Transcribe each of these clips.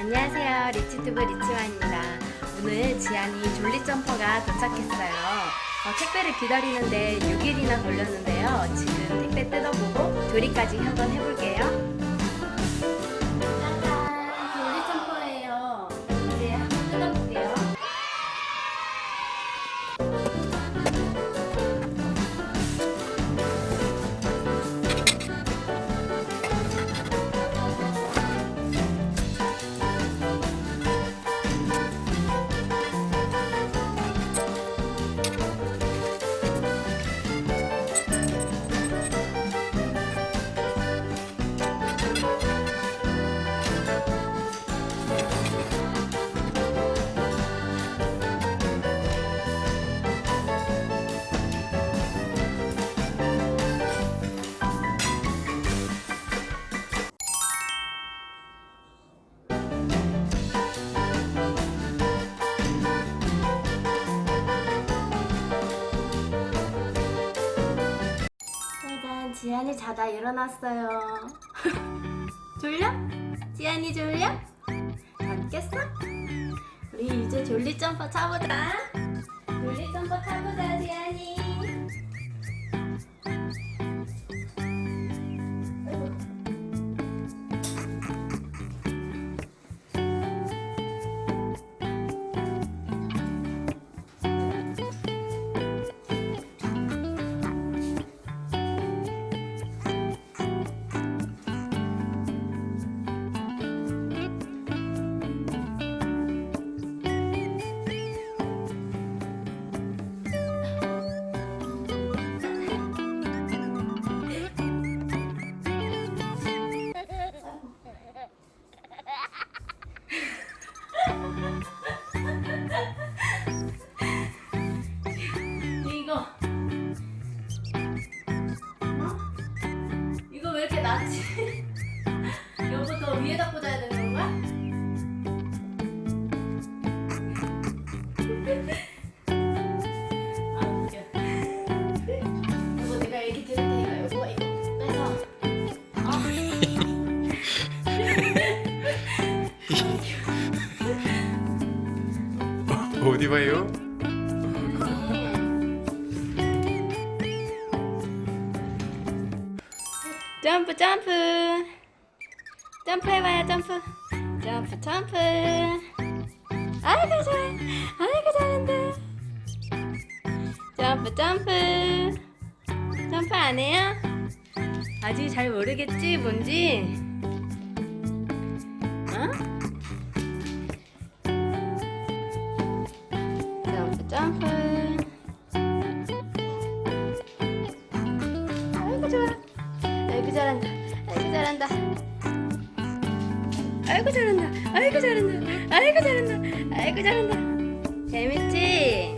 안녕하세요. 리치튜브 리치와입니다. 오늘 지안이 졸리 점퍼가 도착했어요. 어, 택배를 기다리는데 6일이나 걸렸는데요. 지금 택배 뜯어보고 조립까지 한번 해볼게요. 지안이 자다 일어났어요. 졸려? 지안이 졸려? 안 깼어? 우리 이제 졸리 점퍼 타보자. 졸리 점퍼 타보자, 지안이. 낮지? 여보 더 위에다 꽂아야 되는 건가? 아 어? 어디 봐요? 점프 점프. 점프 해봐요 점프. 점프 점프. 아이고 잘해. 아이고 잘한다. 점프 점프. 점프 안 해요? 아직 잘 모르겠지 뭔지? 어? 점프 점프 아이고 잘한다. 아이고 잘한다. 아이고 잘한다. 아이고 잘한다. 재밌지?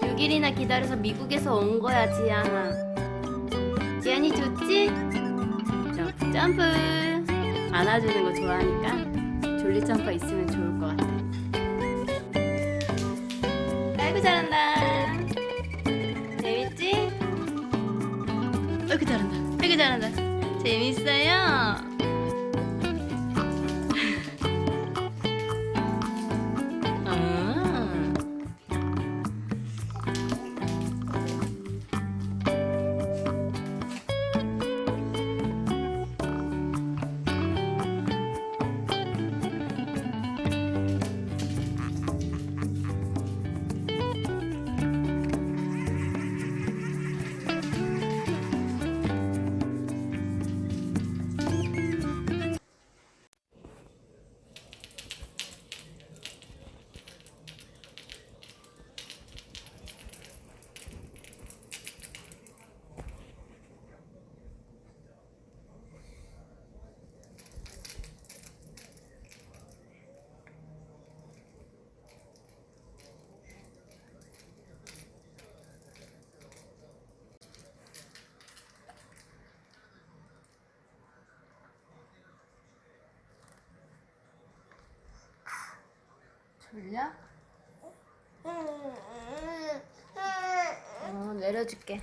6일이나 기다려서 미국에서 온 거야, 지안아. 지안이 좋지? 점프 점프. 안아주는 거 좋아하니까 졸리 점퍼 있으면 좋을 것 같아. 아이고 잘한다. 재밌지? 아이고 잘한다. 아이고 잘한다. 재밌어요. 졸려? 어, 내려줄게.